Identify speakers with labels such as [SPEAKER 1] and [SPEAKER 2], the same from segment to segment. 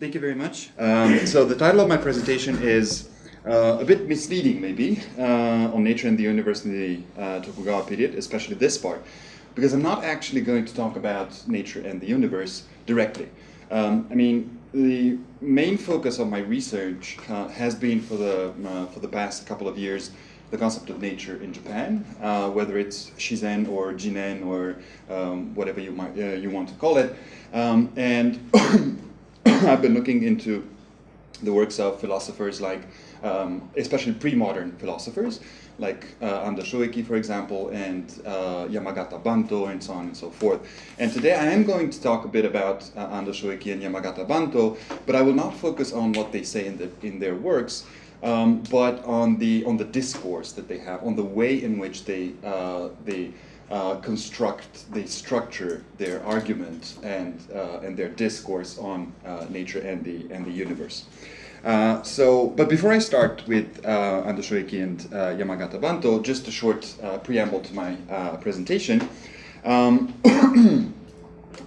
[SPEAKER 1] Thank you very much. Um, so the title of my presentation is uh, a bit misleading maybe uh, on nature and the universe in the uh, Tokugawa period, especially this part, because I'm not actually going to talk about nature and the universe directly. Um, I mean, the main focus of my research uh, has been for the, uh, for the past couple of years the concept of nature in Japan, uh, whether it's Shizen or Jinen or um, whatever you, might, you want to call it. Um, and I've been looking into the works of philosophers like, um, especially pre-modern philosophers, like uh, Ando Shoeki, for example, and uh, Yamagata Banto, and so on and so forth. And today I am going to talk a bit about uh, Ando Shoeki and Yamagata Banto, but I will not focus on what they say in, the, in their works, um, but on the, on the discourse that they have, on the way in which they, uh, they uh, construct, they structure their argument and, uh, and their discourse on uh, nature and the, and the universe. Uh, so, but before I start with uh, Ando Shoeki and uh, Yamagata Banto, just a short preamble to my presentation. Um,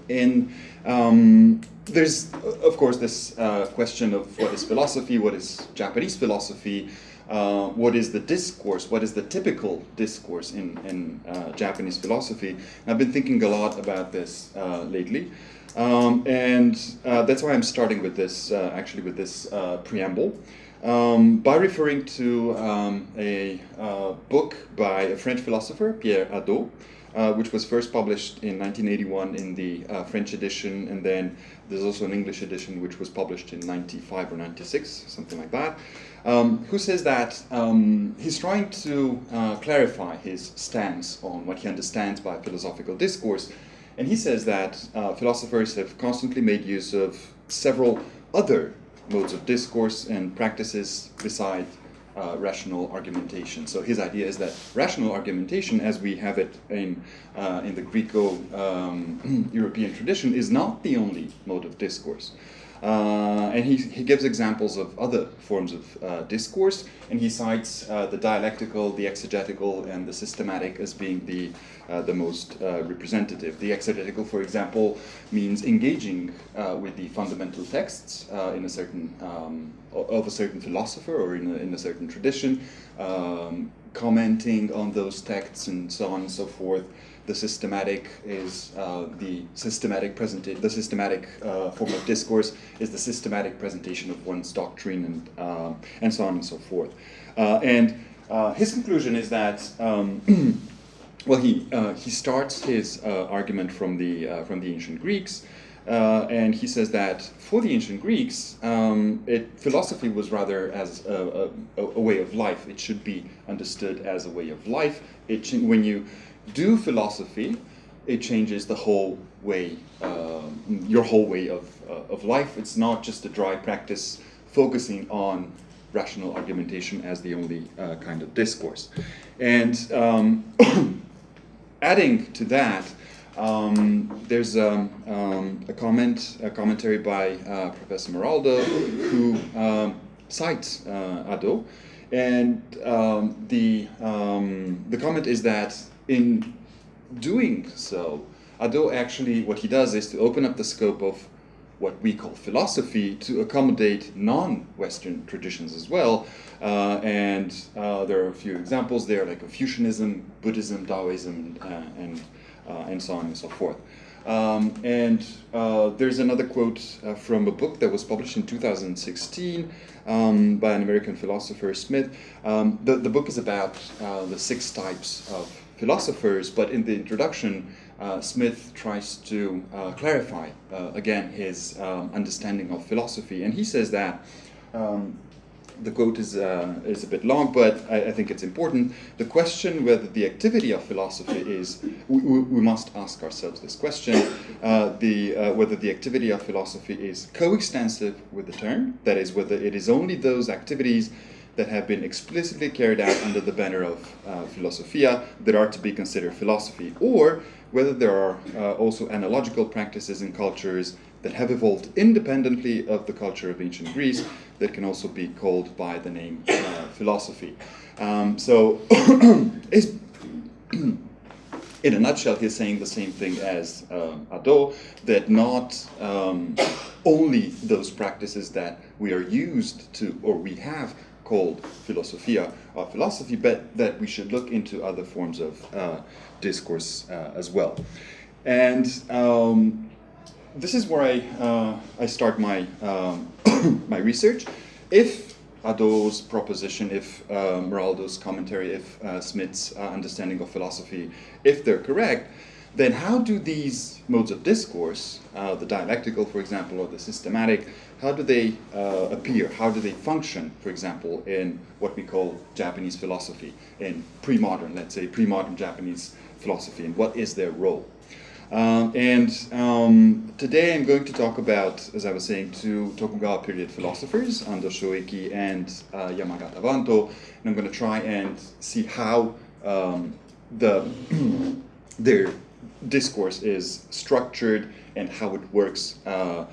[SPEAKER 1] in, um, there's, of course, this question of what is philosophy, what is Japanese philosophy, uh, what is the discourse, what is the typical discourse in, in uh, Japanese philosophy. I've been thinking a lot about this uh, lately. Um, and uh, that's why I'm starting with this, uh, actually with this preamble. Um, by referring to um, a book by a French philosopher, Pierre Hadot, uh, which was first published in 1981 in the uh, French edition, and then there's also an English edition which was published in 95 or 96, something like that um, who says that um, he's trying to uh, clarify his stance on what he understands by philosophical discourse. And he says that uh, philosophers have constantly made use of several other modes of discourse and practices beside uh, rational argumentation. So his idea is that rational argumentation, as we have it in, uh, in the Greco-European um, tradition, is not the only mode of discourse. Uh, and he, he gives examples of other forms of uh, discourse, and he cites uh, the dialectical, the exegetical, and the systematic as being the, uh, the most uh, representative. The exegetical, for example, means engaging uh, with the fundamental texts in a certain, um, of a certain philosopher or in a, in a certain tradition, um, commenting on those texts and so on and so forth the systematic is uh, the systematic present the systematic uh, form of discourse is the systematic presentation of one's doctrine and uh, and so on and so forth. Uh, and uh, his conclusion is that um, well he uh, he starts his argument from the from the ancient Greeks. and he says that for the ancient Greeks, um, it, philosophy was rather as a, a, a, way of life. It should be understood as a way of life. It, when you do philosophy, it changes the whole way, uh, your whole way of, uh, of life. It's not just a dry practice focusing on rational argumentation as the only uh, kind of discourse. And um, adding to that, um, there's um, um, a comment, a commentary by uh, Professor Maraldo, who um, cites uh, and um, the um, the comment is that in doing so, Hadot actually, what he does is to open up the scope of what we call philosophy to accommodate non-Western traditions as well. Uh, and uh, there are a few examples there, like Confucianism, Buddhism, Taoism, uh, and, uh, and so on and so forth. Um, and uh, there's another quote uh, from a book that was published in 2016 um, by an American philosopher, Smith. Um, the, the book is about the six types of philosophers, but in the introduction, uh, Smith tries to uh, clarify uh, again his um, understanding of philosophy, and he says that um, the quote is uh, is a bit long, but I, I, think it's important. The question whether the activity of philosophy is we, we must ask ourselves this question: uh, the whether the activity of philosophy is coextensive with the term, that is, whether it is only those activities that have been explicitly carried out under the banner of uh, philosophia that are to be considered philosophy, or whether there are uh, also analogical practices in cultures that have evolved independently of the culture of ancient Greece that can also be called by the name uh, philosophy. Um, so, in a nutshell, he's saying the same thing as um, Hadot, that not um, only those practices that we are used to, or we have called philosophia or philosophy, but that we should look into other forms of uh, discourse uh, as well. And um, this is where I, uh, I start my, um, my research. If Hadot's proposition, if uh, Maraldo's commentary, if uh, Smith's uh, understanding of philosophy, if they're correct, then how do these modes of discourse, uh, the dialectical, for example, or the systematic, how do they uh, appear? How do they function, for example, in what we call Japanese philosophy, in pre-modern, let's say, pre-modern Japanese philosophy, and what is their role? Um, and um, today I'm going to talk about, as I was saying, two Tokugawa period philosophers, Ando Shoeki and uh, Yamagata Banto, and I'm going to try and see how um, the their discourse is structured and how it works uh,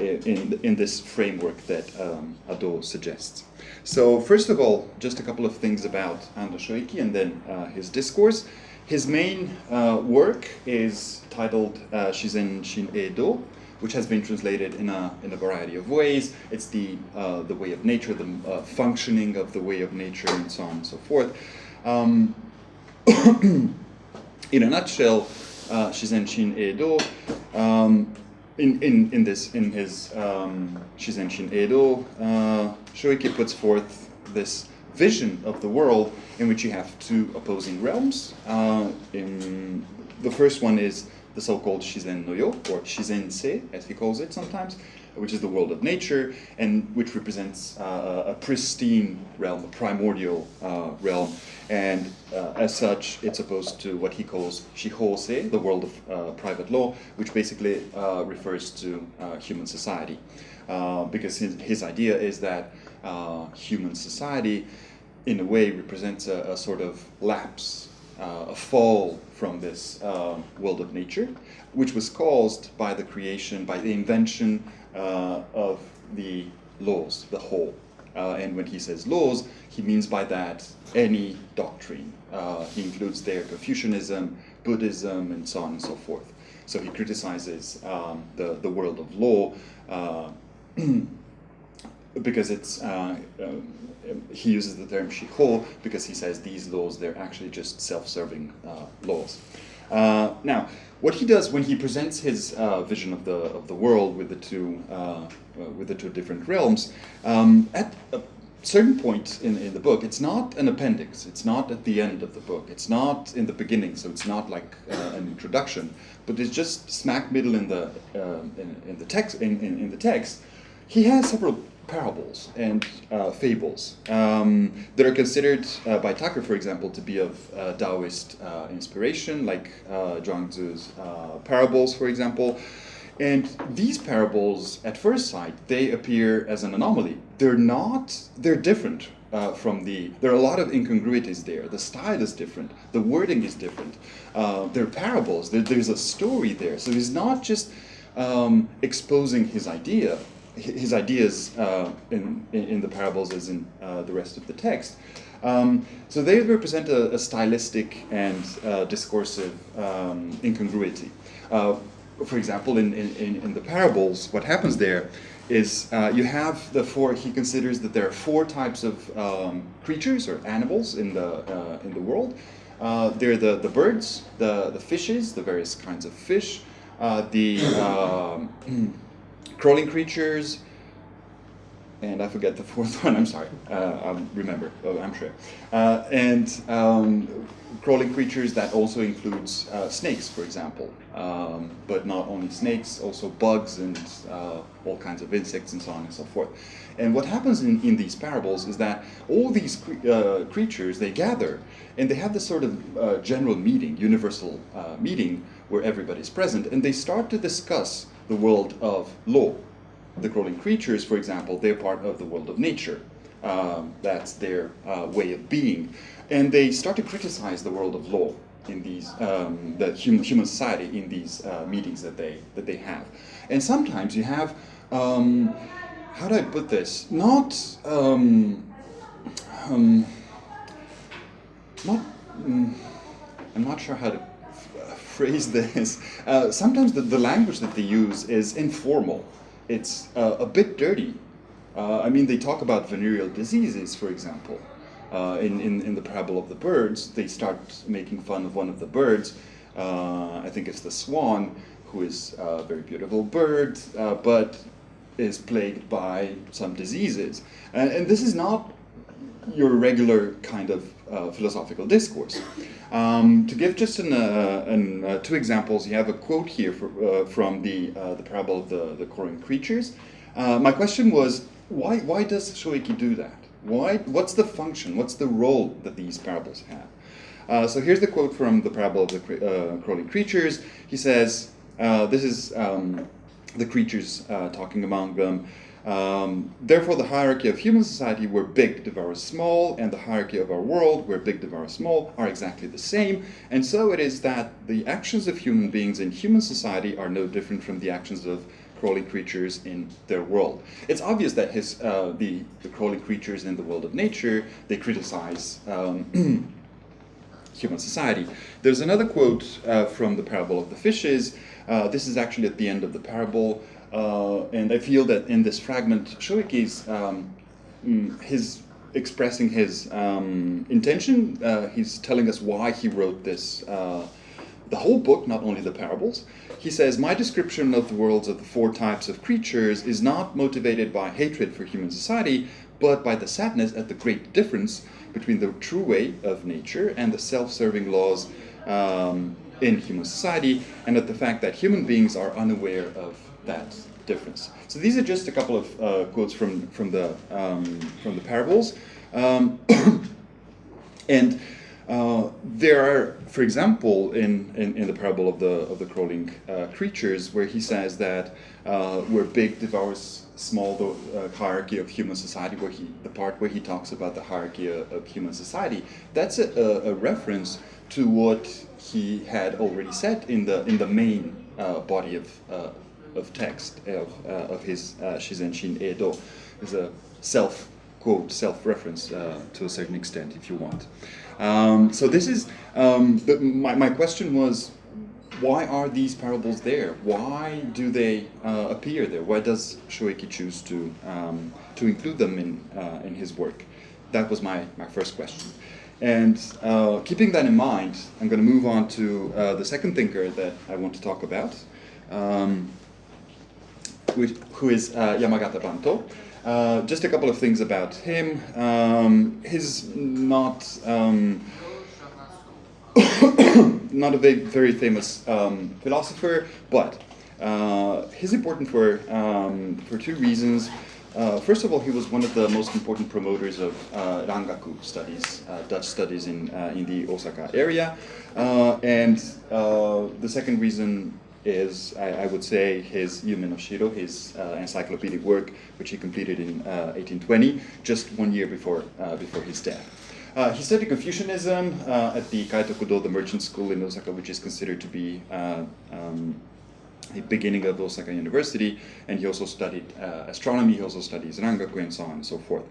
[SPEAKER 1] in, in this framework that um, Hadot suggests. So first of all, just a couple of things about Ando Shoeki and then uh, his discourse. His main uh, work is titled uh, Shizen Shin'eido, which has been translated in a, in a variety of ways. It's the, uh, the way of nature, the uh, functioning of the way of nature, and so on and so forth. Um, in a nutshell, Shizen Shin'eido, um, in, in, in, this, in his um, Shizen Shin'eido, uh, puts forth this vision of the world in which you have two opposing realms. Uh, in, the first one is the so-called Shizen no Yo, or Shizen Se, as he calls it sometimes, which is the world of nature, and which represents uh, a pristine realm, a primordial uh, realm, and uh, as such, it's opposed to what he calls Shihose, the world of uh, private law, which basically uh, refers to uh, human society. because his, his idea is that human society, in a way, represents a, a sort of lapse, a fall from this world of nature, which was caused by the creation, by the invention uh, of the laws, the whole. Uh, and when he says laws, he means by that any doctrine. Uh, he includes there Confucianism, Buddhism, and so on and so forth. So he criticizes um, the, the world of law uh, because it's, uh, um, he uses the term shiho because he says these laws, they're actually just self-serving uh, laws. Uh, now, what he does when he presents his uh, vision of the of the world with the two uh, uh, with the two different realms, um, at a certain point in, in the book, it's not an appendix. It's not at the end of the book. It's not in the beginning. So it's not like uh, an introduction, but it's just smack middle in the in, in, the text in, in, in the text. He has several parables and uh, fables um, that are considered uh, by Tucker, for example, to be of uh, Taoist uh, inspiration, like uh, Zhuangzi's uh, parables, for example. And these parables, at first sight, they appear as an anomaly. They're not, they're different uh, from the, there are a lot of incongruities there. The style is different, the wording is different. Uh, they're parables, there, there's a story there. So he's not just um, exposing his idea, his ideas uh, in, in the parables as in uh, the rest of the text. Um, so they represent a, a stylistic and uh, discursive um, incongruity. Uh, for example, in, in, in the parables, what happens there is uh, you have the four, he considers that there are four types of um, creatures or animals in the, uh, in the world. they're the, the birds, the, the fishes, the various kinds of fish, the um, crawling creatures, and I forget the fourth one, I'm sorry, uh, I'll remember, oh, I'm sure. Uh, and um, crawling creatures that also includes uh, snakes, for example, um, but not only snakes, also bugs and uh, all kinds of insects and so on and so forth. And what happens in, in these parables is that all these cre uh, creatures, they gather and they have this sort of uh, general meeting, universal meeting, where everybody's present, and they start to discuss the world of law. The crawling creatures, for example, they're part of the world of nature. Um, that's their uh, way of being. And they start to criticize the world of law in these, um, the human, human society in these uh, meetings that they, that they have. And sometimes you have, um, how do I put this? Not, um, um, not, mm, I'm not sure how to phrase this. Uh, sometimes the, the language that they use is informal. It's uh, a bit dirty. Uh, I mean, they talk about venereal diseases, for example. Uh, in, in, in the parable of the birds, they start making fun of one of the birds. Uh, I think it's the swan, who is a very beautiful bird, uh, but is plagued by some diseases. And, and, this is not your regular kind of uh, philosophical discourse. Um, to give just an, uh, an, uh, two examples, you have a quote here for, uh, from the, uh, the parable of the, the crawling creatures. Uh, my question was, why, why does Shoeki do that? Why, what's the function, what's the role that these parables have? so here's the quote from the parable of the crawling creatures. He says, this is um, the creatures talking among them. Um, therefore, the hierarchy of human society, where big devours small, and the hierarchy of our world, where big devours small, are exactly the same. And so it is that the actions of human beings in human society are no different from the actions of crawling creatures in their world. It's obvious that his, uh, the, the crawling creatures in the world of nature, they criticize um, human society. There's another quote uh, from the parable of the fishes. Uh, this is actually at the end of the parable. Uh, and I feel that in this fragment, Shoeki's um, mm, his expressing his um, intention. Uh, he's telling us why he wrote this, uh, the whole book, not only the parables. He says, My description of the worlds of the four types of creatures is not motivated by hatred for human society, but by the sadness at the great difference between the true way of nature and the self-serving laws um, in human society, and at the fact that human beings are unaware of that difference. So these are just a couple of uh, quotes from from the um, from the parables, um, and uh, there are, for example, in, in, in, the parable of the of the crawling uh, creatures, where he says that uh, where big devours small, the uh, hierarchy of human society, where he the part where he talks about the hierarchy of, human society, that's a, a, a, reference to what he had already said in the in the main uh, body of of text of, uh, of his uh, Shizen Shin'eido is a self quote, self reference uh, to a certain extent, if you want. Um, so this is um, the, my my question was. Why are these parables there? Why do they uh, appear there? Why does Shoeki choose to um, to include them in uh, in his work? That was my, my first question. And uh, keeping that in mind, I'm going to move on to uh, the second thinker that I want to talk about, um, who is uh, Yamagata Banto. Uh, just a couple of things about him. Um, he's not um, not a very, famous um, philosopher, but uh, he's important for um, for two reasons. Uh, first of all, he was one of the most important promoters of uh, Rangaku studies, uh, Dutch studies in in the Osaka area, and the second reason is, I, I, would say, his Yume no Shiro, his uh, encyclopedic work, which he completed in uh, 1820, just one year before, uh, before his death. Uh, he studied Confucianism uh, at the Kaitokudo, the merchant school in Osaka, which is considered to be uh, um, the beginning of Osaka University, and he also studied astronomy, he also studies Rangaku, and so on and so forth.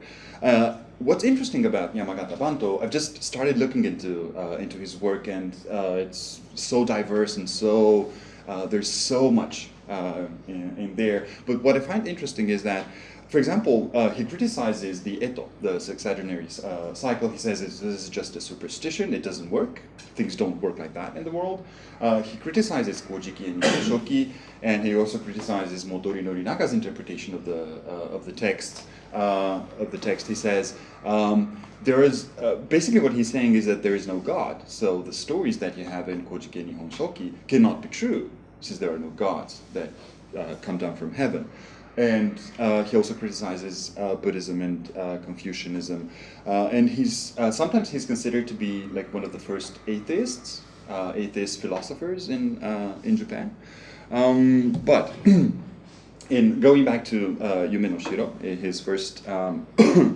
[SPEAKER 1] what's interesting about Yamagata Banto, I've just started looking into, into his work, and it's so diverse and so uh, there's so much uh, in, in, there. But what I find interesting is that, for example, uh, he criticizes the Eto, the sexagenary uh, cycle. He says this is just a superstition, it doesn't work. Things don't work like that in the world. Uh, he criticizes Kojiki and Shoki, and he also criticizes Motoori Norinaga's interpretation of the, of the text. of the text, he says, um, there is uh, basically what he's saying is that there is no God. So the stories that you have in Kojiki Nihon Shoki cannot be true, since there are no gods that uh, come down from heaven. And uh, he also criticizes uh, Buddhism and uh, Confucianism. Uh, and he's sometimes he's considered to be like one of the first atheists, atheist philosophers in in Japan. Um, but in going back to Yume no Shiro, his first um,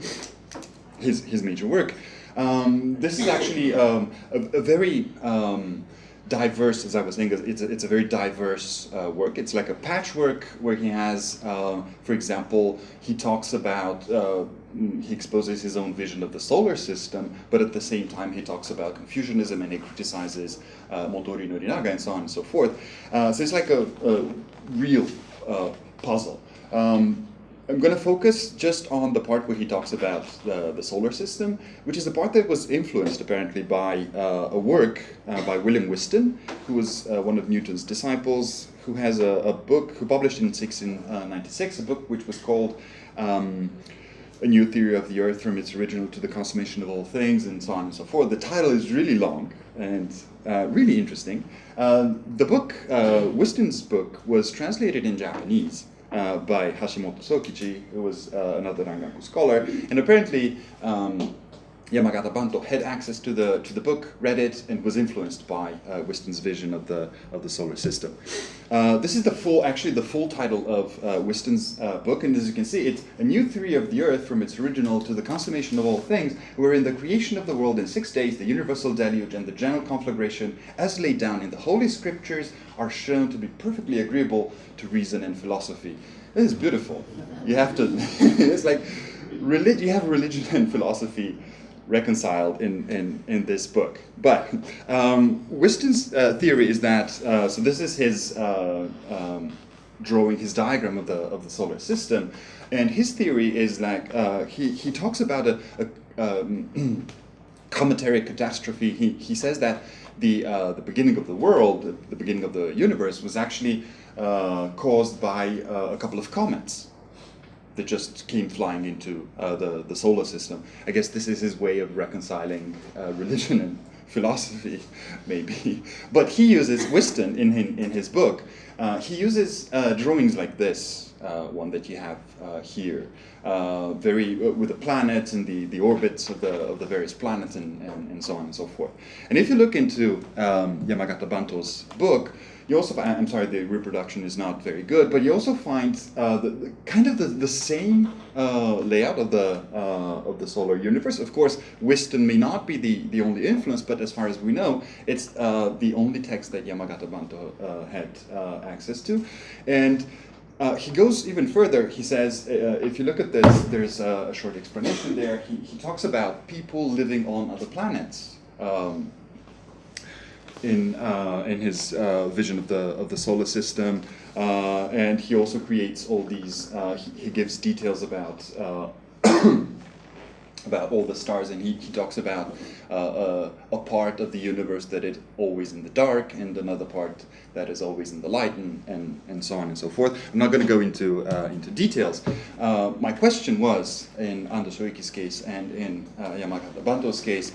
[SPEAKER 1] his, his major work. Um, this is actually um, a, a, very um, diverse, as I was saying, it's a, it's a very diverse uh, work. It's like a patchwork where he has, uh, for example, he talks about, uh, he exposes his own vision of the solar system, but at the same time he talks about Confucianism and he criticizes uh, Motoori Norinaga and so on and so forth. Uh, so it's like a, a real uh, puzzle. Um, I'm going to focus just on the part where he talks about the, the solar system, which is the part that was influenced apparently by uh, a work uh, by William Whiston, who was uh, one of Newton's disciples, who has a, a book, who published in 1696, uh, a book which was called um, A New Theory of the Earth from its original to the consummation of all things, and so on and so forth. The title is really long and uh, really interesting. Uh, the book, Whiston's book, was translated in Japanese by Hashimoto Sokichi, who was uh, another Rangaku scholar. And apparently, um, Yamagata Banto had access to the to the book, read it, and was influenced by uh, Whiston's vision of the of the solar system. Uh, this is the full, actually, the full title of uh, Whiston's uh, book, and as you can see, it's a new theory of the Earth from its original to the consummation of all things, wherein the creation of the world in six days, the universal deluge, and the general conflagration, as laid down in the Holy Scriptures, are shown to be perfectly agreeable to reason and philosophy. This is beautiful. You have to. it's like. You have religion and philosophy reconciled in, in, in this book. But um, Whiston's uh, theory is that, uh, so this is his uh, um, drawing, his diagram of the, of the solar system, and his theory is like, uh, he, he talks about a, a um, cometary catastrophe. He, he says that the, uh, the beginning of the world, the beginning of the universe, was actually uh, caused by a couple of comets that just came flying into uh, the, the solar system. I guess this is his way of reconciling uh, religion and philosophy, maybe. But he uses Whiston in, in, in his book. Uh, he uses uh, drawings like this, uh, one that you have uh, here, very with the planets and the, the orbits of the, of the various planets and, and, and so on and so forth. And if you look into um, Yamagata Banto's book, you also I'm sorry, the reproduction is not very good, but you also find uh, the, the, kind of the, the same uh, layout of the uh, of the solar universe. Of course, Whiston may not be the, the only influence, but as far as we know, it's uh, the only text that Yamagata Banto uh, had uh, access to. And uh, he goes even further. He says, uh, if you look at this, there's a, a short explanation there. He, he, talks about people living on other planets. Um, in uh, in his uh, vision of the of the solar system, uh, and he also creates all these. Uh, he, he, gives details about uh, about all the stars, and he, he talks about uh, a part of the universe that is always in the dark, and another part that is always in the light, and and, and so on and so forth. I'm not going to go into into details. my question was in Ando Shoeki's case and in Yamagata Banto's case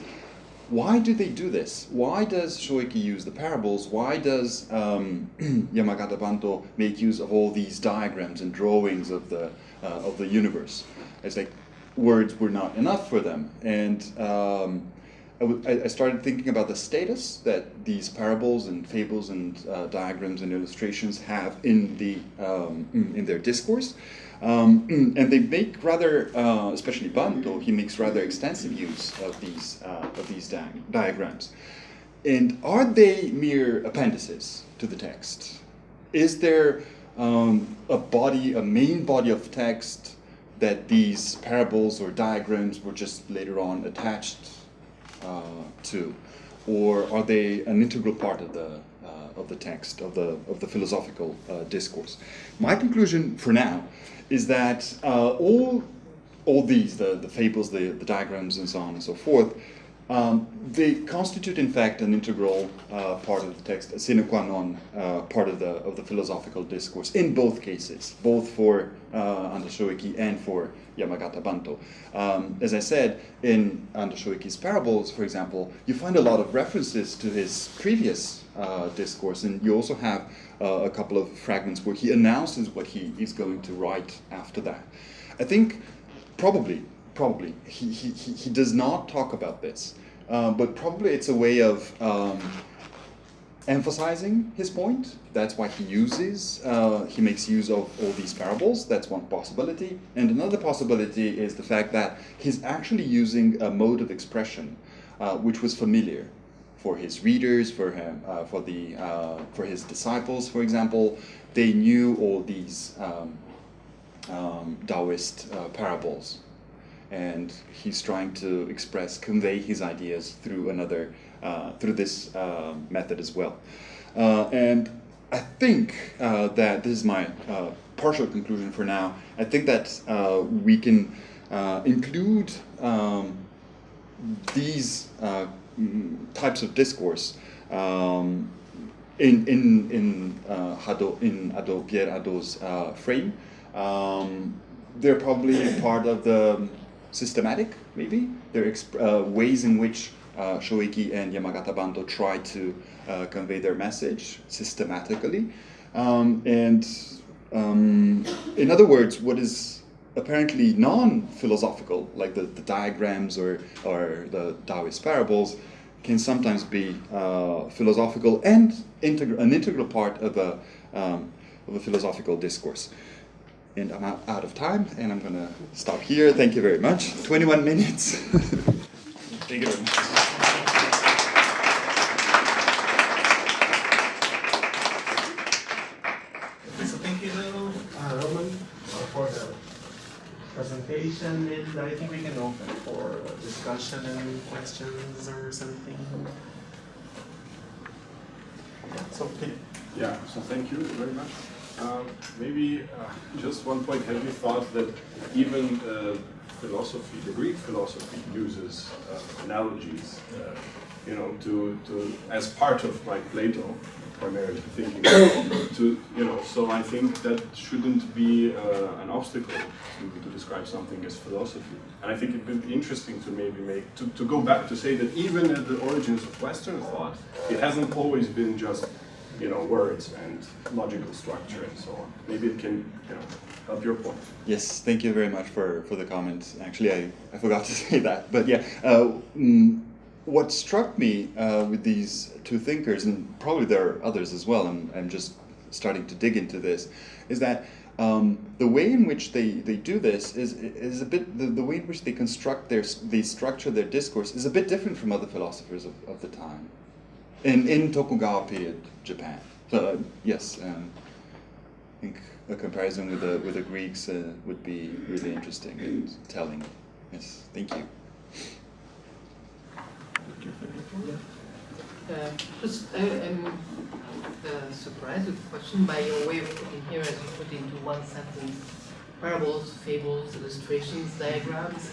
[SPEAKER 1] why do they do this? Why does Shoeki use the parables? Why does um, Yamagata Banto make use of all these diagrams and drawings of the uh, of the universe? It's like words were not enough for them, and um, I, started thinking about the status that these parables and fables and uh, diagrams and illustrations have in the um, in their discourse. Um, and they make rather, uh, especially Banto, he makes rather extensive use of these, uh, of these di diagrams. And are they mere appendices to the text? Is there um, a body, a main body of text that these parables or diagrams were just later on attached uh, to? Or are they an integral part of the, uh, of the text, of the, of the philosophical uh, discourse? My conclusion for now is that uh, all all these, the, the fables, the, the diagrams, and so on and so forth, um, they constitute, in fact, an integral uh, part of the text, a sine qua non uh, part of the of the philosophical discourse in both cases, both for uh, Ando Shoeki and for Yamagata Banto. Um, as I said, in Ando Shoeki's parables, for example, you find a lot of references to his previous uh, discourse, and you also have uh, a couple of fragments where he announces what he is going to write after that. I think probably, probably, he, he, he does not talk about this, uh, but probably it's a way of um, emphasizing his point. That's why he uses, uh, he makes use of all these parables. That's one possibility. And another possibility is the fact that he's actually using a mode of expression uh, which was familiar for his readers, for him, uh, for the uh, for his disciples, for example, they knew all these um, um, Taoist uh, parables, and he's trying to express, convey his ideas through another, uh, through this uh, method as well. Uh, and I think uh, that this is my uh, partial conclusion for now. I think that we can include um, these types of discourse um, in in in uh, in Hadot Pierre Hadot's uh, frame. Um, they're probably part of the systematic, maybe. There are uh, ways in which uh, and Yamagata Banto try to uh, convey their message systematically. Um, and um, in other words, what is apparently non-philosophical, like the, the diagrams or, or the Taoist parables, can sometimes be uh, philosophical and integral, an integral part of a, um, of a philosophical discourse. And I'm out, out of time, and I'm going to stop here. Thank you very much. 21 minutes. Thank you very much.
[SPEAKER 2] So thank you, uh, Roman, for the presentation, and I think we can open for discussion and questions or something. So,
[SPEAKER 3] Yeah, so thank you very much. Um, maybe uh, just one point, have you thought that even uh, philosophy, the Greek philosophy uses uh, analogies, uh, you know, to, to, as part of like Plato, primarily thinking to, you know, so I think that shouldn't be uh, an obstacle to, to describe something as philosophy. And I think it would be interesting to maybe make, to, to go back to say that even at the origins of Western thought, it hasn't always been just you know, words and logical structure and so on. Maybe it can, you know, help your point.
[SPEAKER 1] Yes, thank you very much for, for the comment. Actually, I, I forgot to say that. But yeah, uh, mm, what struck me uh, with these two thinkers, and probably there are others as well, and I'm just starting to dig into this, is that um, the way in which they, they do this is, is a bit, the, the way in which they construct their, they structure their discourse is a bit different from other philosophers of, of the time in, in Tokugawa period Japan. So uh, yes, um, I think a comparison with the with the Greeks uh, would be really interesting and telling. Yes, thank you.
[SPEAKER 4] Uh, just, I, am uh, surprised with the question by your way of putting here, as you put into one sentence, parables, fables, illustrations, diagrams.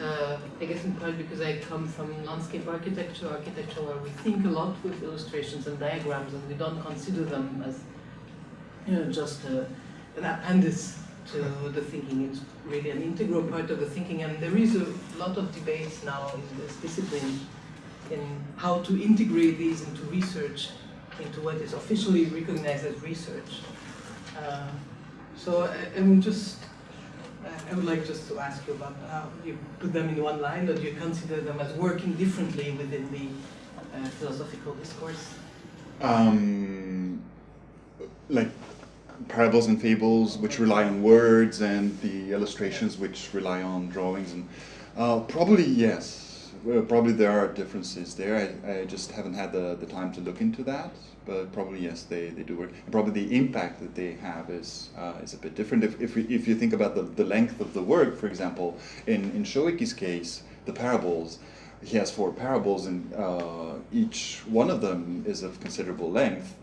[SPEAKER 4] Uh, I guess in part because I come from landscape architecture, architecture where we think a lot with illustrations and diagrams and we don't consider them as you know, just a, an appendix to the thinking. It's really an integral part of the thinking and there is a lot of debates now in this discipline in how to integrate these into research, into what is officially recognized as research. Uh, so I, I'm just I would like just to ask you about how you put them in one line, or do you consider them as working differently within the uh, philosophical discourse?
[SPEAKER 1] Um, like parables and fables, which rely on words, and the illustrations, which rely on drawings, and uh, probably yes. Well, probably there are differences there. I, I just haven't had the, the time to look into that but probably yes, they, they do work. And probably the impact that they have is uh, is a bit different. If, if, we, if you think about the, the length of the work, for example, in, in Shoeki's case, the parables, he has four parables and uh, each one of them is of considerable length.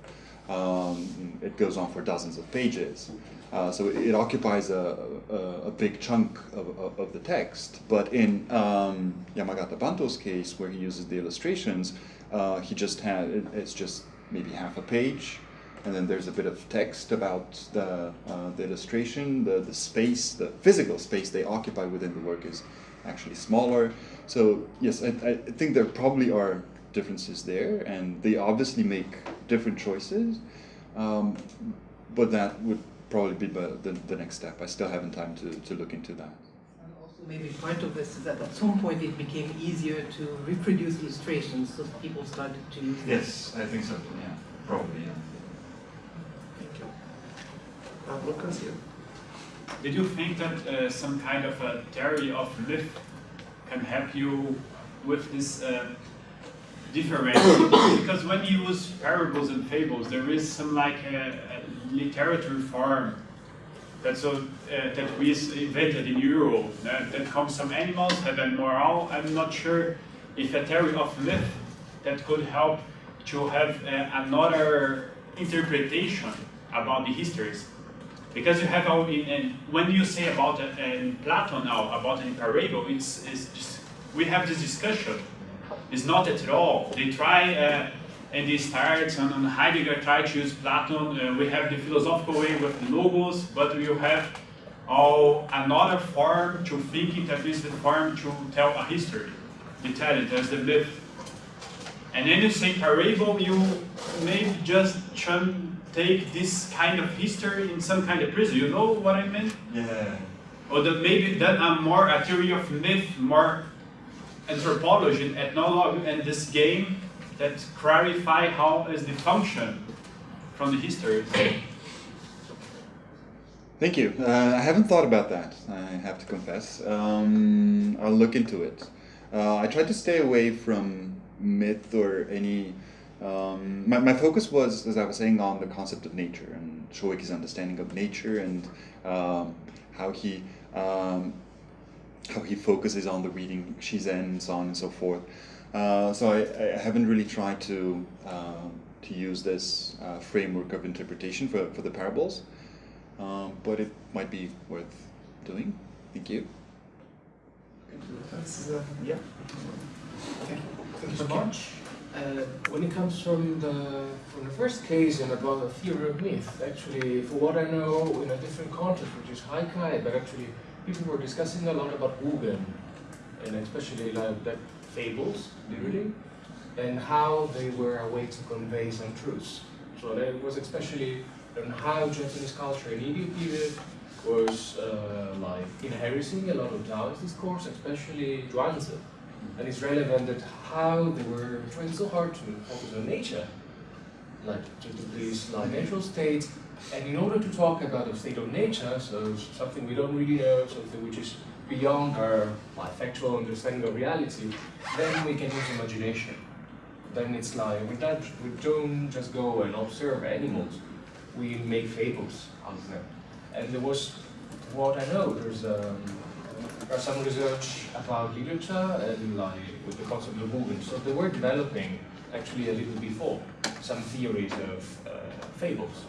[SPEAKER 1] Um, it goes on for dozens of pages. Uh, so it, occupies a, a, a, big chunk of, of, the text. But in um, Yamagata Banto's case, where he uses the illustrations, uh, he just had, it, it's just maybe half a page, and then there's a bit of text about the, uh, the illustration, the, the space, the physical space they occupy within the work is actually smaller. So yes, I, I think there probably are differences there, and they obviously make different choices, um, but that would probably be the, the, the next step. I still haven't time to, to look into that And also
[SPEAKER 4] maybe part of this is that at some point it became easier to reproduce illustrations, so people started to use
[SPEAKER 1] Yes, I think so, yeah, probably, yeah.
[SPEAKER 2] Thank you. Uh, Lucas, you?
[SPEAKER 5] Did you think that uh, some kind of a theory of myth can help you with this uh, different because when you use parables and fables, there is some like a, a literature form that's so uh, that we invented in Europe that, that comes from animals have a moral. I'm not sure if a theory of myth that could help to have uh, another interpretation about the histories. Because you have all in, in when you say about uh, Plato now about an parable, it's, it's just, we have this discussion. It's not at all. They try uh, and they start and, and Heidegger tried to use Plato. Uh, we have the philosophical way with the logos, but we have all another form to thinking that is the form to tell a history. You tell it as the myth. And then you say parable, you maybe just take this kind of history in some kind of prison. You know what I mean?
[SPEAKER 1] Yeah.
[SPEAKER 5] Or that maybe that I'm more a theory of myth, more anthropology, and ethnology, and this game that clarify how is the function from the history.
[SPEAKER 1] Thank you. Uh, I haven't thought about that, I have to confess. Um, I'll look into it. Uh, I tried to stay away from myth or any. Um, my, my focus was, as I was saying, on the concept of nature and Shoeki's understanding of nature and um, how he um, how he focuses on the reading Shizen and so on and so forth. Uh, so I, I, haven't really tried to uh, to use this uh, framework of interpretation for, for the parables, um, but it might be worth doing. Thank you.
[SPEAKER 2] Uh, yeah.
[SPEAKER 6] Thank you so much. Uh, when it comes from the from the first case and about the theory of myth, actually, for what I know, in a different context, which is Haikai, but actually people were discussing a lot about Wugen, and especially like that fables, literally, and how they were a way to convey some truths. So that was especially on how Japanese culture in Edo period was uh, like inheriting a lot of Taoist discourse, especially Zhuangzi. And it's relevant that how they were trying so hard to focus on nature, like to, to please like natural state, and in order to talk about the state of nature, so something we don't really know, something which is beyond our like, factual understanding of reality, then we can use imagination. Then it's like, we don't, we don't just go and observe animals, we make fables out of them. And there was, what I know, there's um, there's some research about literature and like with the concept of movement. So they were developing actually a little before some theories of uh, fables.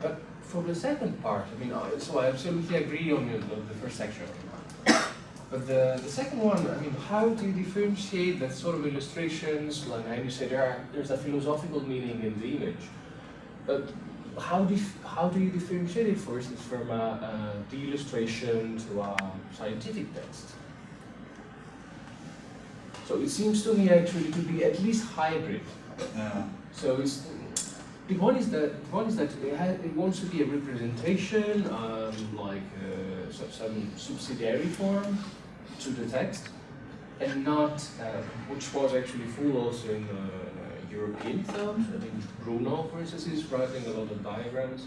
[SPEAKER 6] But for the second part, I mean, uh, so I absolutely agree on the, the first section. But the, the second one, I mean, how do you differentiate that sort of illustrations, like you say there are, there's a philosophical meaning in the image, but how do you, how do you differentiate it, for instance, from a, a, the illustration to a scientific text? So it seems to me actually to be at least hybrid.
[SPEAKER 1] Yeah.
[SPEAKER 6] So it's the point is that the one is that it, has, it wants to be a representation, um, like uh, some, subsidiary form to the text, and not uh, which was actually full also in uh, European thought. I think Bruno, for instance, is writing a lot of diagrams,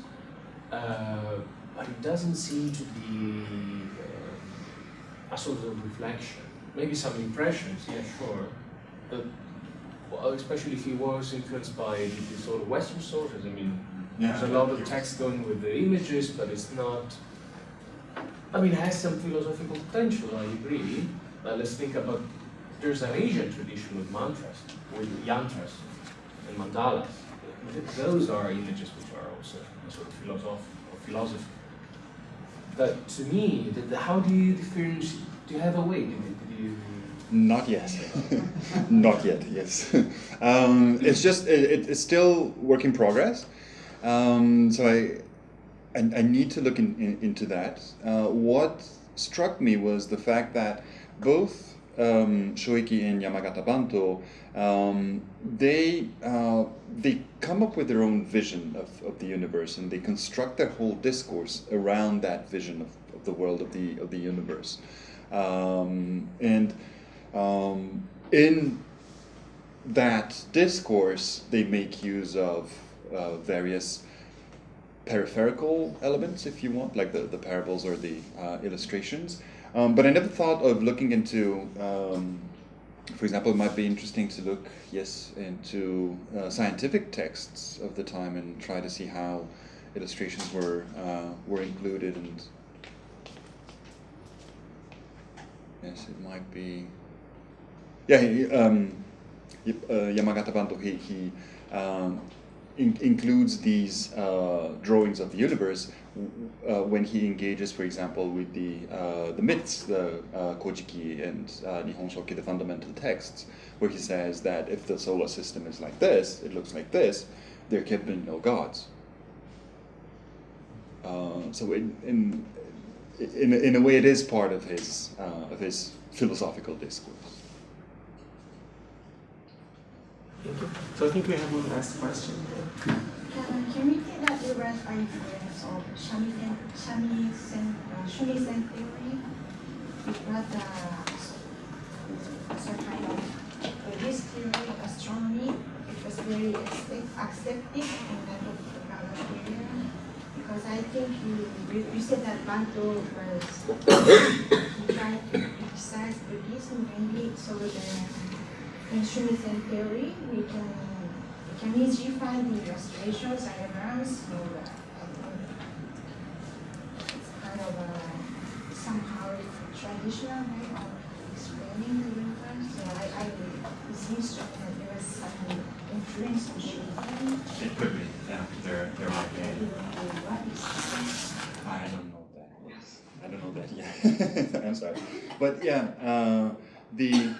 [SPEAKER 6] uh, but it doesn't seem to be uh, a sort of reflection. Maybe some impressions, yeah, sure, but especially if he was influenced by the sort of Western sources. I mean, yeah, there's a lot of text going with the images, but it's not. I mean, it has some philosophical potential. I agree. But let's think about. There's an Asian tradition with mantras, with yantras, and mandalas. Those are images which are also a sort of philosophy or philosophy. But to me, the, the, how do you differentiate? Do you have a way? Do you,
[SPEAKER 1] not yet. Not yet, yes. um, it's just, it, it's still work in progress. Um, so I, I, I, need to look in, in, into that. Uh, what struck me was the fact that both um, Shoeki and Yamagata Banto, um, they, uh, they come up with their own vision of, of the universe and they construct their whole discourse around that vision of, of the world of the, of the universe. Um, and um, in that discourse, they make use of uh, various peripheral elements, if you want, like the, the parables or the uh, illustrations. Um, but I never thought of looking into um, for example, it might be interesting to look, yes, into uh, scientific texts of the time and try to see how illustrations were uh, were included and yes, it might be. Yeah, he, um, uh, Yamagata Banto he, he um, in, includes these uh, drawings of the universe uh, when he engages, for example, with the uh, the myths, the uh, Kojiki and uh, Nihon Shoki, the fundamental texts, where he says that if the solar system is like this, it looks like this, there can be no gods. Uh, so in, in in in a way, it is part of his of his philosophical discourse.
[SPEAKER 2] Thank you. So I think we have one last question.
[SPEAKER 7] Can, can we take that different ideas of Shamisen, Shamisen, uh, Shumisen theory? But uh, as a kind of uh, this theory astronomy, it was very accepted in that of the Gala period. Because I think you, you, you said that Banto was he tried to criticize Buddhism mainly so the in Shumisen theory, we can we can easily find the illustrations, diagrams, so uh, I think it's kind of a somehow traditional way of explaining the universe. So I, I it seems to that there was some influence on Shumisen.
[SPEAKER 1] It could be, yeah. There, there might
[SPEAKER 7] Maybe what is
[SPEAKER 1] I don't know that. Yes, I don't know that yet. I'm sorry, but yeah, uh, the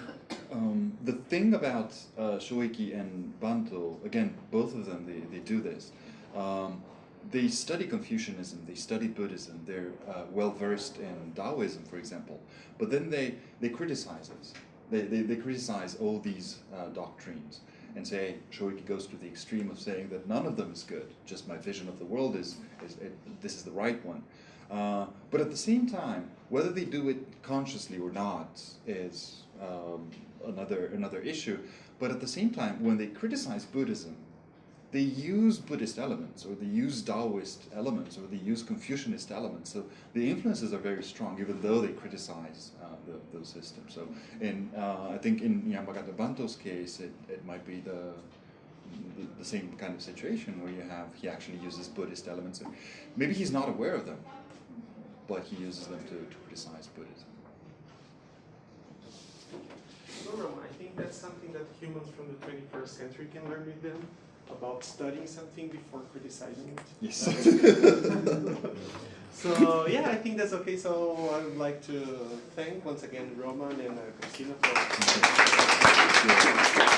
[SPEAKER 1] um, the thing about uh, Shoeki and Banto, again, both of them they, they do this. Um, they study Confucianism, they study Buddhism, they're uh, well versed in Taoism, for example, but then they, they criticize us. They, they, they criticize all these uh, doctrines and say Shoeki goes to the extreme of saying that none of them is good. Just my vision of the world is, is it, this is the right one. Uh, but at the same time, whether they do it consciously or not is um, another another issue. But at the same time, when they criticize Buddhism, they use Buddhist elements, or they use Taoist elements, or they use Confucianist elements. So the influences are very strong, even though they criticize uh, the, those systems. So in uh, I think in Yamagata Banto's case, it, it might be the, the the same kind of situation where you have he actually uses Buddhist elements, and maybe he's not aware of them, but he uses them to, to criticize Buddhism.
[SPEAKER 2] I think that's something that humans from the 21st century can learn with them about studying something before criticizing it.
[SPEAKER 1] Yes.
[SPEAKER 2] So yeah, I think that's okay. So I would like to thank once again Roman and uh, Christina for.